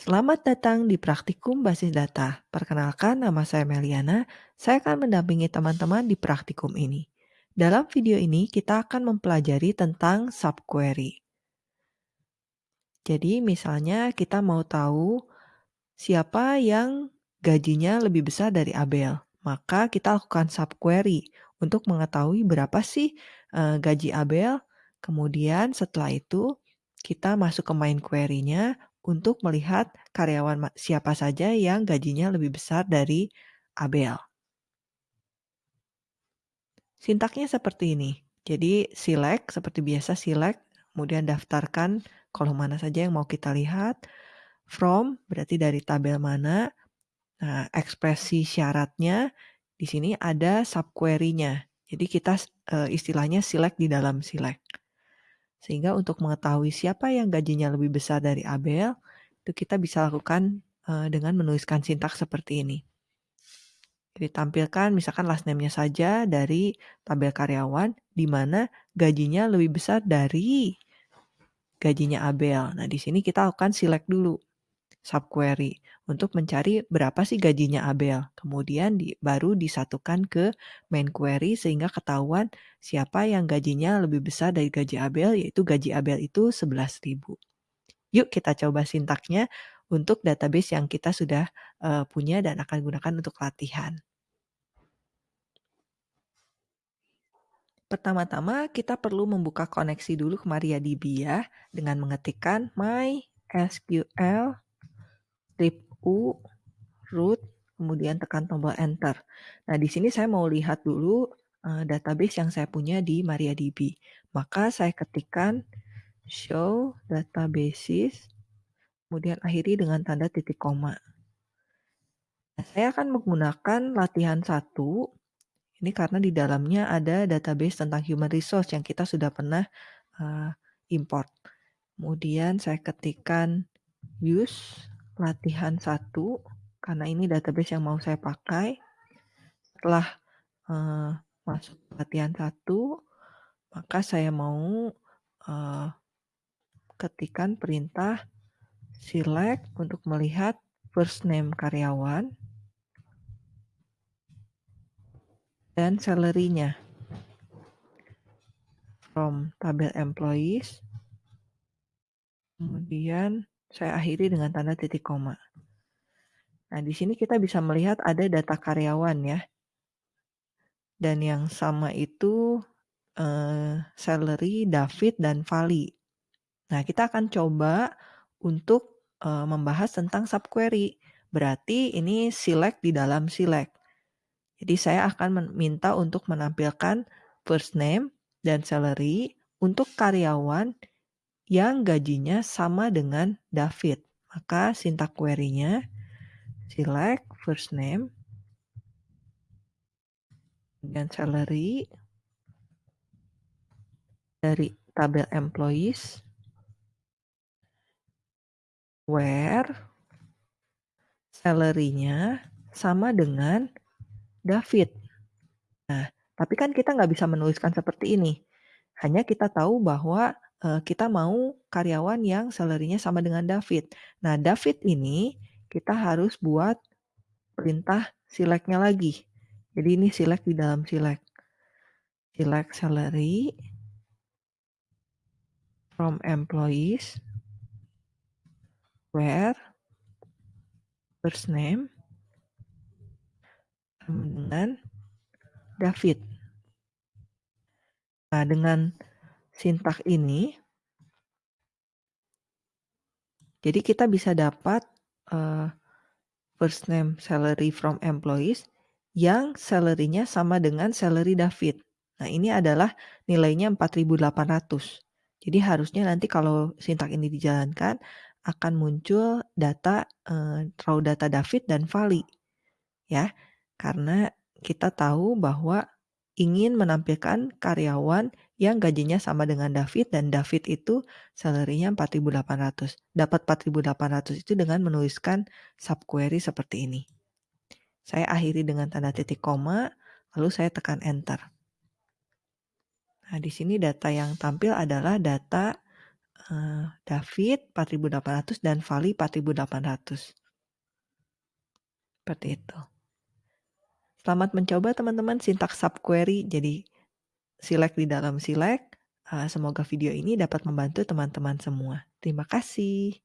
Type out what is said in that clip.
Selamat datang di Praktikum Basis Data. Perkenalkan, nama saya Meliana. Saya akan mendampingi teman-teman di praktikum ini. Dalam video ini, kita akan mempelajari tentang subquery. Jadi, misalnya kita mau tahu siapa yang gajinya lebih besar dari Abel. Maka kita lakukan subquery untuk mengetahui berapa sih uh, gaji Abel. Kemudian setelah itu kita masuk ke main query-nya untuk melihat karyawan siapa saja yang gajinya lebih besar dari Abel. Sintaknya seperti ini. Jadi select seperti biasa select, kemudian daftarkan kolom mana saja yang mau kita lihat. From berarti dari tabel mana. Nah, ekspresi syaratnya di sini ada subquery-nya. Jadi kita uh, istilahnya select di dalam select. Sehingga untuk mengetahui siapa yang gajinya lebih besar dari Abel, itu kita bisa lakukan uh, dengan menuliskan sintaks seperti ini. Jadi tampilkan misalkan last name-nya saja dari tabel karyawan di mana gajinya lebih besar dari gajinya Abel. Nah, di sini kita akan select dulu subquery untuk mencari berapa sih gajinya Abel. Kemudian di, baru disatukan ke main query sehingga ketahuan siapa yang gajinya lebih besar dari gaji Abel, yaitu gaji Abel itu 11.000. Yuk kita coba sintaknya untuk database yang kita sudah uh, punya dan akan gunakan untuk latihan. Pertama-tama kita perlu membuka koneksi dulu ke MariaDB ya dengan mengetikkan mysql tip u root kemudian tekan tombol enter. Nah, di sini saya mau lihat dulu uh, database yang saya punya di MariaDB. Maka saya ketikkan show databases kemudian akhiri dengan tanda titik koma. Nah, saya akan menggunakan latihan satu ini karena di dalamnya ada database tentang human resource yang kita sudah pernah uh, import. Kemudian saya ketikkan use latihan satu karena ini database yang mau saya pakai. Setelah uh, masuk latihan satu, maka saya mau uh, ketikkan perintah select untuk melihat first name karyawan dan salary-nya. From tabel employees. Kemudian saya akhiri dengan tanda titik koma. Nah, di sini kita bisa melihat ada data karyawan ya. Dan yang sama itu uh, salary, David, dan Vali. Nah, kita akan coba untuk uh, membahas tentang subquery. Berarti ini select di dalam select. Jadi saya akan meminta untuk menampilkan first name dan salary untuk karyawan yang gajinya sama dengan David. Maka sintak query-nya select first name dan salary dari tabel employees where salary-nya sama dengan David. Nah, tapi kan kita nggak bisa menuliskan seperti ini. Hanya kita tahu bahwa uh, kita mau karyawan yang salary sama dengan David. Nah, David ini kita harus buat perintah select-nya lagi. Jadi ini select di dalam select. Select salary from employees where first name dengan David. Nah, dengan sintak ini, jadi kita bisa dapat uh, first name salary from employees yang salary-nya sama dengan salary David. Nah, ini adalah nilainya 4.800. Jadi harusnya nanti kalau sintak ini dijalankan akan muncul data uh, raw data David dan Vali. Ya. Karena kita tahu bahwa ingin menampilkan karyawan yang gajinya sama dengan David dan David itu salary-nya 4.800. Dapat 4.800 itu dengan menuliskan subquery seperti ini. Saya akhiri dengan tanda titik koma, lalu saya tekan enter. Nah, di sini data yang tampil adalah data eee, David 4.800 dan Vali 4.800. Seperti itu. Selamat mencoba teman-teman sintaks subquery jadi Silek di dalam Silek. Uh, semoga video ini dapat membantu teman-teman semua. Terima kasih.